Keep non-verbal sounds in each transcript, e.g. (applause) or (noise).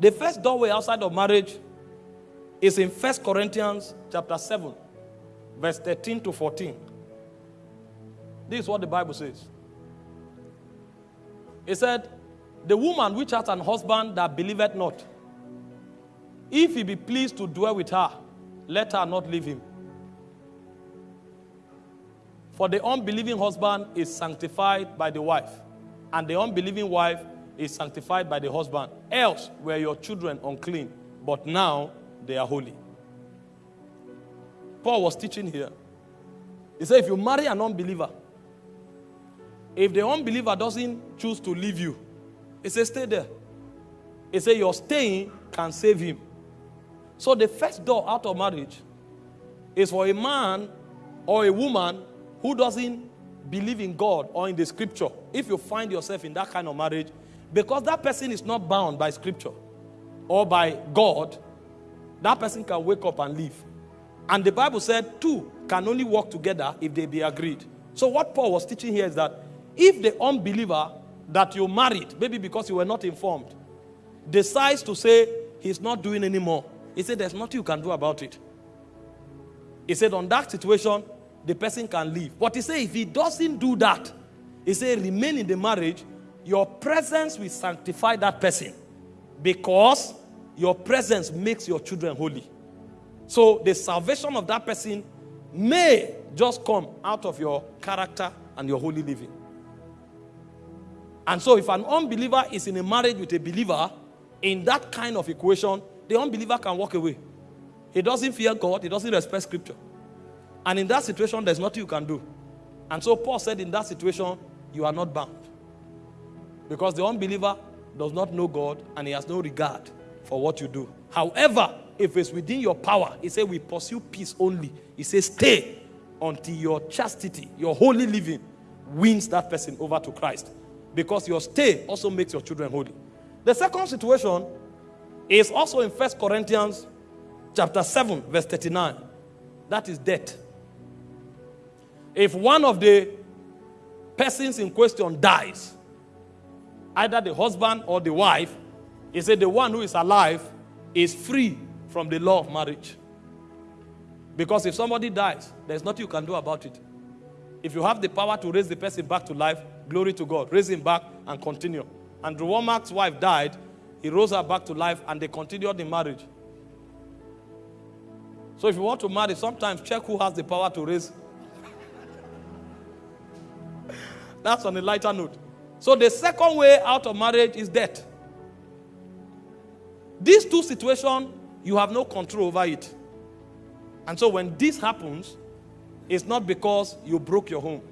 The first doorway outside of marriage is in First Corinthians chapter 7, verse 13 to 14. This is what the Bible says. It said, The woman which hath an husband that believeth not, if he be pleased to dwell with her, let her not leave him. For the unbelieving husband is sanctified by the wife, and the unbelieving wife is sanctified by the husband. Else were your children unclean, but now they are holy. Paul was teaching here. He said, if you marry an unbeliever, if the unbeliever doesn't choose to leave you, he says, stay there. He said, your staying can save him. So the first door out of marriage is for a man or a woman who doesn't believe in God or in the scripture. If you find yourself in that kind of marriage, because that person is not bound by scripture or by God, that person can wake up and leave. And the Bible said two can only work together if they be agreed. So what Paul was teaching here is that if the unbeliever that you married, maybe because you were not informed, decides to say he's not doing anymore, he said there's nothing you can do about it. He said on that situation, the person can leave. But he said if he doesn't do that, he said remain in the marriage, your presence will sanctify that person because your presence makes your children holy. So the salvation of that person may just come out of your character and your holy living. And so if an unbeliever is in a marriage with a believer, in that kind of equation, the unbeliever can walk away. He doesn't fear God, he doesn't respect scripture. And in that situation, there's nothing you can do. And so Paul said, in that situation, you are not bound. Because the unbeliever does not know God and he has no regard for what you do. However, if it's within your power, he said, we pursue peace only. He says, stay until your chastity, your holy living, wins that person over to Christ. Because your stay also makes your children holy. The second situation is also in First Corinthians chapter 7, verse 39. That is death. If one of the persons in question dies, either the husband or the wife, he said the one who is alive is free from the law of marriage. Because if somebody dies, there's nothing you can do about it. If you have the power to raise the person back to life, glory to God. Raise him back and continue. Andrew Wommack's wife died. He rose her back to life and they continued the marriage. So if you want to marry, sometimes check who has the power to raise. (laughs) That's on a lighter note. So the second way out of marriage is death. These two situations, you have no control over it. And so when this happens, it's not because you broke your home.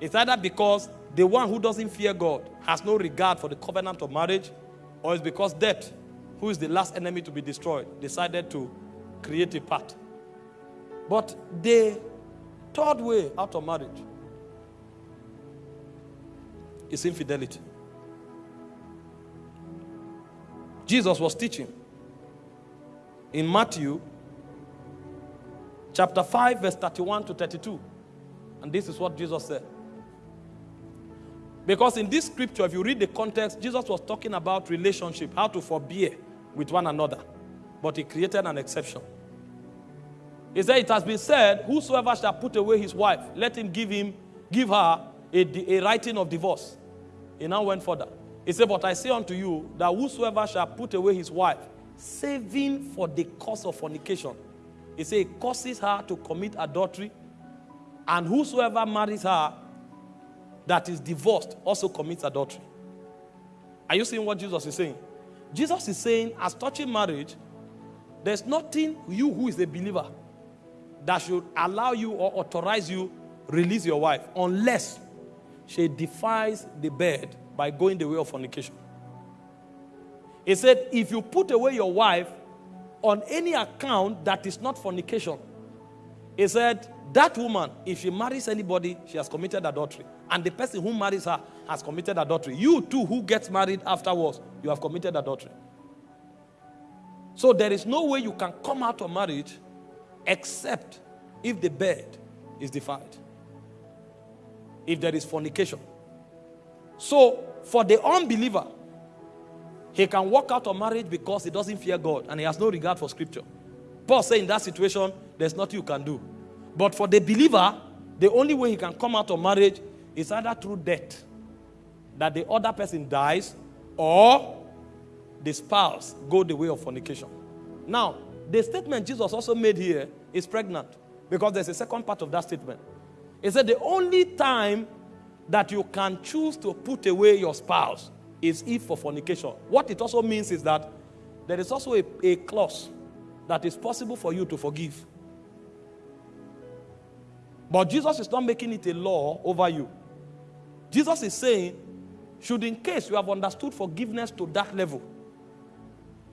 It's either because the one who doesn't fear God has no regard for the covenant of marriage, or it's because death, who is the last enemy to be destroyed, decided to create a path. But the third way out of marriage is infidelity. Jesus was teaching in Matthew chapter 5, verse 31 to 32. And this is what Jesus said. Because in this scripture, if you read the context, Jesus was talking about relationship, how to forbear with one another. But he created an exception. He said, It has been said, Whosoever shall put away his wife, let him give him, give her a, a writing of divorce. He now went further. He said, But I say unto you that whosoever shall put away his wife, saving for the cause of fornication, he said, it causes her to commit adultery, and whosoever marries her that is divorced also commits adultery. Are you seeing what Jesus is saying? Jesus is saying, as touching marriage, there's nothing you who is a believer that should allow you or authorize you release your wife unless she defies the bed by going the way of fornication. He said, if you put away your wife on any account that is not fornication, he said, that woman, if she marries anybody, she has committed adultery. And the person who marries her has committed adultery. You too, who gets married afterwards, you have committed adultery. So there is no way you can come out of marriage except if the bed is defiled. If there is fornication. So for the unbeliever, He can walk out of marriage because he doesn't fear God and he has no regard for scripture. Paul said in that situation, there's nothing you can do. But for the believer, the only way he can come out of marriage is either through death, that the other person dies, or the spouse go the way of fornication. Now, the statement Jesus also made here is pregnant because there's a second part of that statement. He said the only time that you can choose to put away your spouse is if for fornication. What it also means is that there is also a, a clause that is possible for you to forgive. But Jesus is not making it a law over you. Jesus is saying, should in case you have understood forgiveness to that level,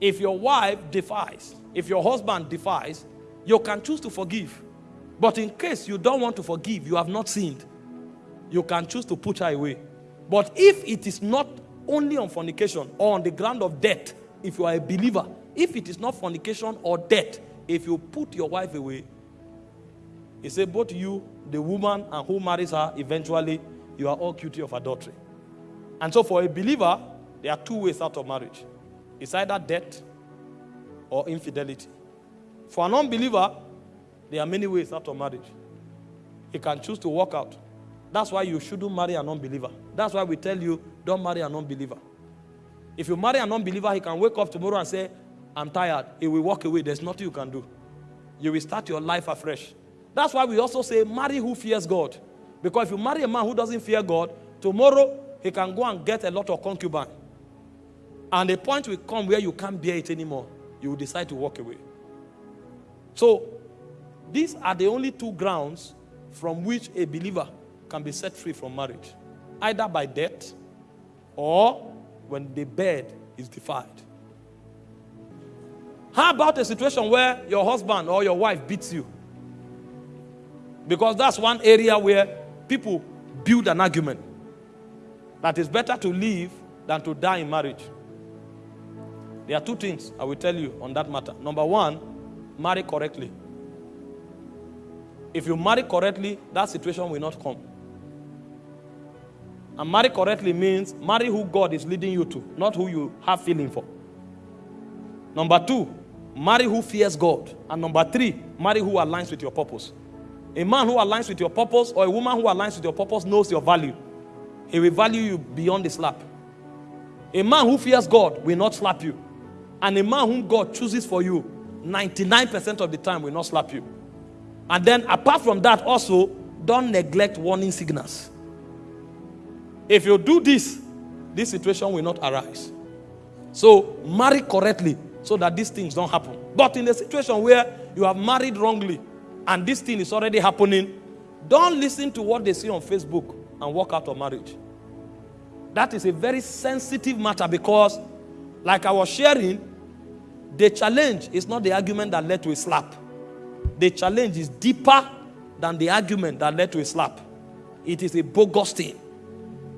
if your wife defies, if your husband defies, you can choose to forgive. But in case you don't want to forgive, you have not sinned, you can choose to put her away. But if it is not only on fornication or on the ground of death, if you are a believer, if it is not fornication or death, if you put your wife away, he said, both you, the woman, and who marries her, eventually, you are all guilty of adultery. And so, for a believer, there are two ways out of marriage it's either death or infidelity. For an unbeliever, there are many ways out of marriage. He can choose to walk out. That's why you shouldn't marry an unbeliever. That's why we tell you don't marry an unbeliever. If you marry an unbeliever, he can wake up tomorrow and say, I'm tired. He will walk away. There's nothing you can do. You will start your life afresh. That's why we also say, marry who fears God. Because if you marry a man who doesn't fear God, tomorrow he can go and get a lot of concubine. And the point will come where you can't bear it anymore. You will decide to walk away. So, these are the only two grounds from which a believer can be set free from marriage either by death or when the bed is defiled. How about a situation where your husband or your wife beats you? Because that's one area where people build an argument that it's better to live than to die in marriage. There are two things I will tell you on that matter. Number one, marry correctly. If you marry correctly, that situation will not come. And marry correctly means marry who God is leading you to, not who you have feeling for. Number two, marry who fears God. And number three, marry who aligns with your purpose. A man who aligns with your purpose or a woman who aligns with your purpose knows your value. He will value you beyond the slap. A man who fears God will not slap you. And a man whom God chooses for you, 99% of the time will not slap you. And then, apart from that, also, don't neglect warning signals. If you do this, this situation will not arise. So, marry correctly so that these things don't happen. But in a situation where you have married wrongly, and this thing is already happening, don't listen to what they see on Facebook and walk out of marriage. That is a very sensitive matter because, like I was sharing, the challenge is not the argument that led to a slap. The challenge is deeper than the argument that led to a slap. It is a bogus thing.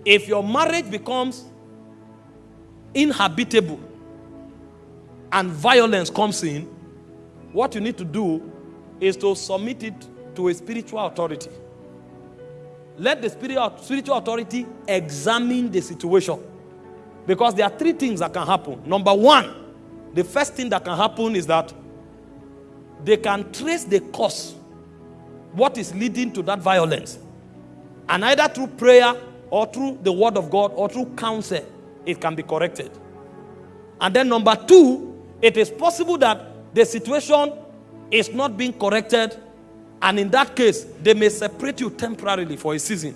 If your marriage becomes inhabitable and violence comes in, what you need to do is to submit it to a spiritual authority. Let the spiritual authority examine the situation. Because there are three things that can happen. Number one, the first thing that can happen is that they can trace the cause, what is leading to that violence. And either through prayer or through the word of God or through counsel, it can be corrected. And then number two, it is possible that the situation is not being corrected. And in that case, they may separate you temporarily for a season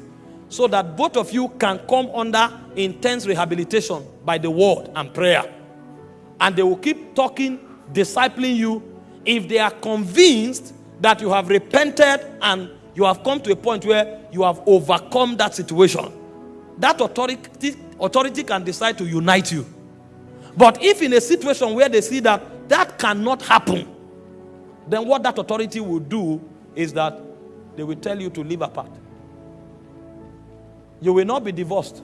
so that both of you can come under intense rehabilitation by the word and prayer. And they will keep talking, discipling you. If they are convinced that you have repented and you have come to a point where you have overcome that situation, that authority, authority can decide to unite you. But if in a situation where they see that that cannot happen, then what that authority will do is that they will tell you to live apart. You will not be divorced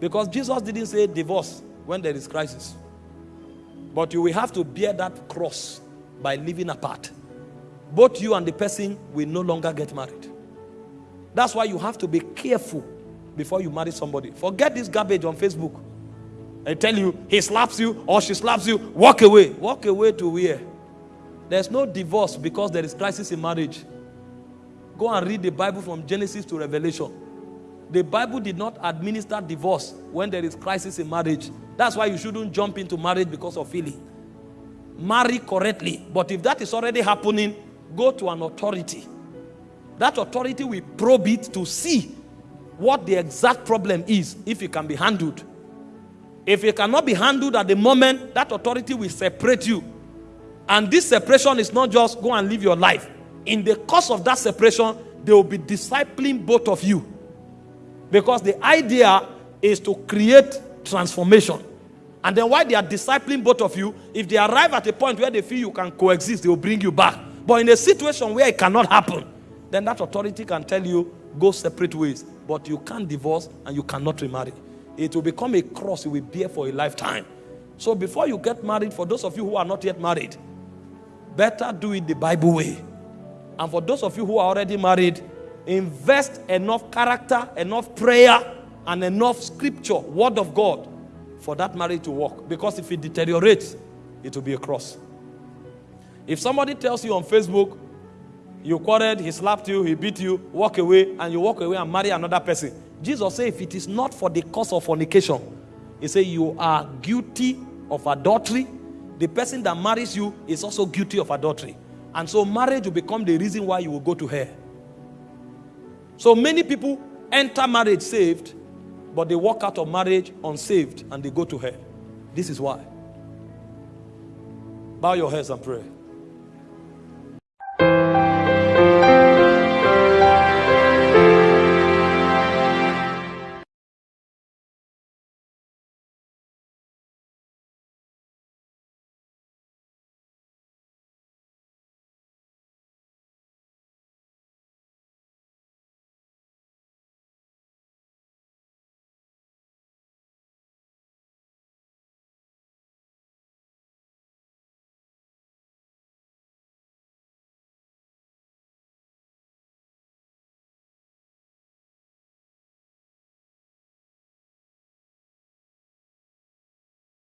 because Jesus didn't say divorce when there is crisis. But you will have to bear that cross by living apart. Both you and the person will no longer get married. That's why you have to be careful before you marry somebody. Forget this garbage on Facebook. I tell you, he slaps you or she slaps you, walk away. Walk away to where? There's no divorce because there is crisis in marriage. Go and read the Bible from Genesis to Revelation. The Bible did not administer divorce when there is crisis in marriage. That's why you shouldn't jump into marriage because of feeling. Marry correctly. But if that is already happening, go to an authority. That authority will probe it to see what the exact problem is if it can be handled. If it cannot be handled at the moment, that authority will separate you. And this separation is not just go and live your life. In the course of that separation, they will be discipling both of you. Because the idea is to create transformation. And then while they are discipling both of you, if they arrive at a point where they feel you can coexist, they will bring you back. But in a situation where it cannot happen, then that authority can tell you, go separate ways. But you can't divorce and you cannot remarry. It will become a cross you will bear for a lifetime. So before you get married, for those of you who are not yet married, better do it the Bible way. And for those of you who are already married, invest enough character, enough prayer, and enough scripture, word of God, for that marriage to work. Because if it deteriorates, it will be a cross. If somebody tells you on Facebook, you quarreled, he slapped you, he beat you, walk away, and you walk away and marry another person. Jesus said, if it is not for the cause of fornication, he said, you are guilty of adultery. The person that marries you is also guilty of adultery. And so marriage will become the reason why you will go to hell. So many people enter marriage saved, but they walk out of marriage unsaved and they go to hell. This is why. Bow your heads and pray.